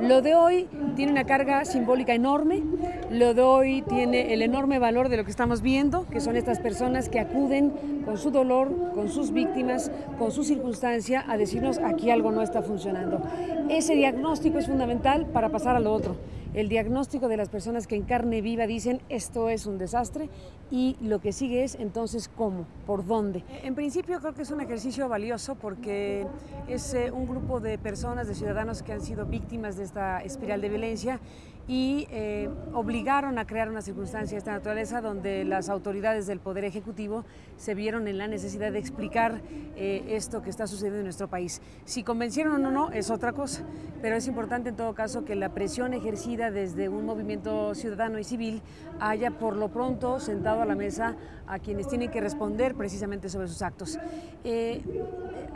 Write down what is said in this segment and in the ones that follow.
Lo de hoy tiene una carga simbólica enorme, lo de hoy tiene el enorme valor de lo que estamos viendo, que son estas personas que acuden con su dolor, con sus víctimas, con su circunstancia a decirnos aquí algo no está funcionando. Ese diagnóstico es fundamental para pasar a lo otro el diagnóstico de las personas que en carne viva dicen esto es un desastre y lo que sigue es entonces cómo, por dónde. En principio creo que es un ejercicio valioso porque es eh, un grupo de personas, de ciudadanos que han sido víctimas de esta espiral de violencia y eh, obligaron a crear una circunstancia de esta naturaleza donde las autoridades del Poder Ejecutivo se vieron en la necesidad de explicar eh, esto que está sucediendo en nuestro país. Si convencieron o no es otra cosa, pero es importante en todo caso que la presión ejercida desde un movimiento ciudadano y civil haya por lo pronto sentado a la mesa a quienes tienen que responder precisamente sobre sus actos. Eh,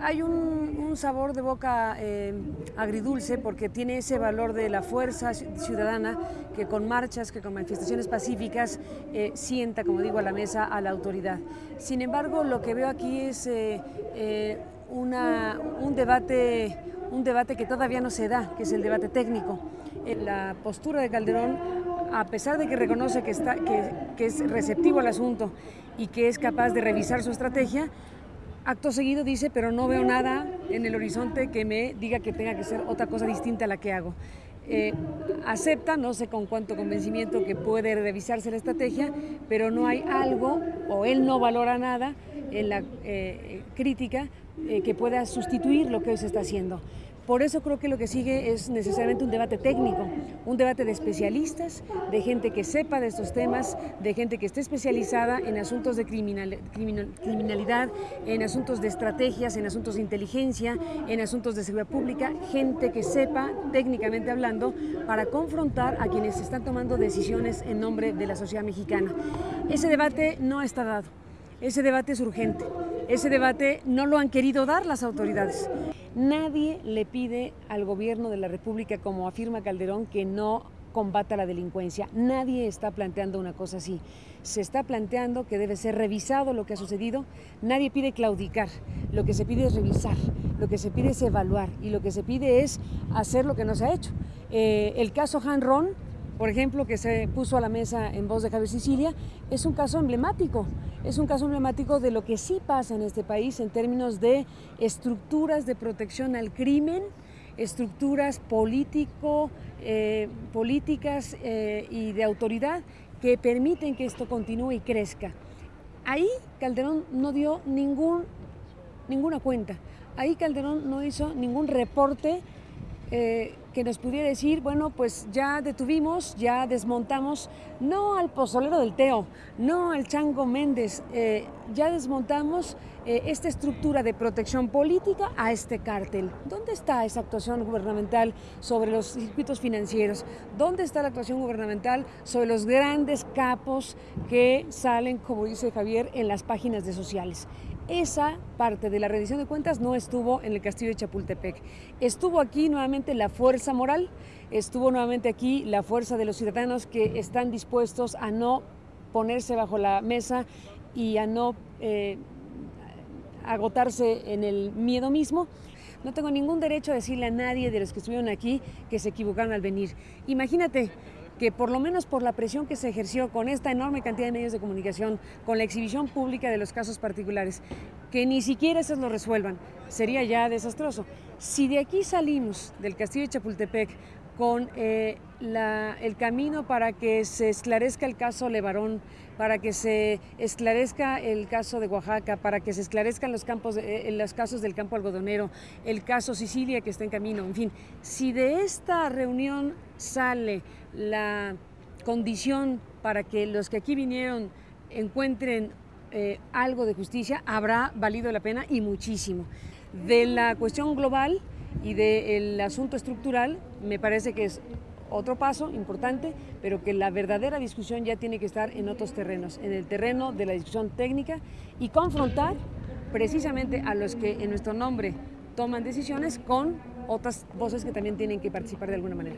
hay un, sabor de boca eh, agridulce porque tiene ese valor de la fuerza ciudadana que con marchas, que con manifestaciones pacíficas eh, sienta, como digo, a la mesa a la autoridad. Sin embargo, lo que veo aquí es una, un debate un debate que todavía no se da, que es el debate técnico. La postura de Calderón, a pesar de que reconoce que, está, que, es receptivo al asunto y que es capaz de revisar su estrategia, acto seguido dice, pero no veo nada en el horizonte que me diga que tenga que ser otra cosa distinta a la que hago. Eh, acepta, no sé con cuánto convencimiento que puede revisarse la estrategia, pero no hay algo, o él no valora nada en la eh, crítica eh, que pueda sustituir lo que hoy se está haciendo. Por eso creo que lo que sigue es necesariamente un debate técnico, un debate de especialistas, de gente que sepa de estos temas, de gente que esté especializada en asuntos de criminalidad, en asuntos de estrategias, en asuntos de inteligencia, en asuntos de seguridad pública, gente que sepa, técnicamente hablando, para confrontar a quienes están tomando decisiones en nombre de la sociedad mexicana. Ese debate no está dado. Ese debate es urgente. Ese debate no lo han querido dar las autoridades. Nadie le pide al gobierno de la República, como afirma Calderón, que no combata la delincuencia. Nadie está planteando una cosa así. Se está planteando que debe ser revisado lo que ha sucedido. Nadie pide claudicar. Lo que se pide es revisar. Lo que se pide es evaluar. Y lo que se pide es hacer lo que no se ha hecho. Eh, el caso Han Ron por ejemplo, que se puso a la mesa en voz de Javier Sicilia, es un caso emblemático. Es un caso emblemático de lo que sí pasa en este país en términos de estructuras de protección al crimen, estructuras político, eh, políticas eh, y de autoridad que permiten que esto continúe y crezca. Ahí Calderón no dio ningún, ninguna cuenta. Ahí Calderón no hizo ningún reporte eh, que nos pudiera decir, bueno, pues ya detuvimos, ya desmontamos, no al pozolero del Teo, no al Chango Méndez, eh, ya desmontamos eh, esta estructura de protección política a este cártel. ¿Dónde está esa actuación gubernamental sobre los circuitos financieros? ¿Dónde está la actuación gubernamental sobre los grandes capos que salen, como dice Javier, en las páginas de sociales? Esa parte de la rendición de cuentas no estuvo en el castillo de Chapultepec. Estuvo aquí nuevamente la fuerza moral, estuvo nuevamente aquí la fuerza de los ciudadanos que están dispuestos a no ponerse bajo la mesa y a no eh, agotarse en el miedo mismo. No tengo ningún derecho a decirle a nadie de los que estuvieron aquí que se equivocaron al venir. Imagínate que por lo menos por la presión que se ejerció con esta enorme cantidad de medios de comunicación, con la exhibición pública de los casos particulares, que ni siquiera esos lo resuelvan, sería ya desastroso. Si de aquí salimos del castillo de Chapultepec con eh, el camino para que se esclarezca el caso Levarón, para que se esclarezca el caso de Oaxaca, para que se esclarezcan los, campos eh, los casos del campo algodonero, el caso Sicilia que está en camino, en fin, si de esta reunión sale la condición para que los que aquí vinieron encuentren eh, algo de justicia, habrá valido la pena y muchísimo. De la cuestión global, y del asunto estructural me parece que es otro paso importante, pero que la verdadera discusión ya tiene que estar en otros terrenos, en el terreno de la discusión técnica y confrontar precisamente a los que en nuestro nombre toman decisiones con otras voces que también tienen que participar de alguna manera.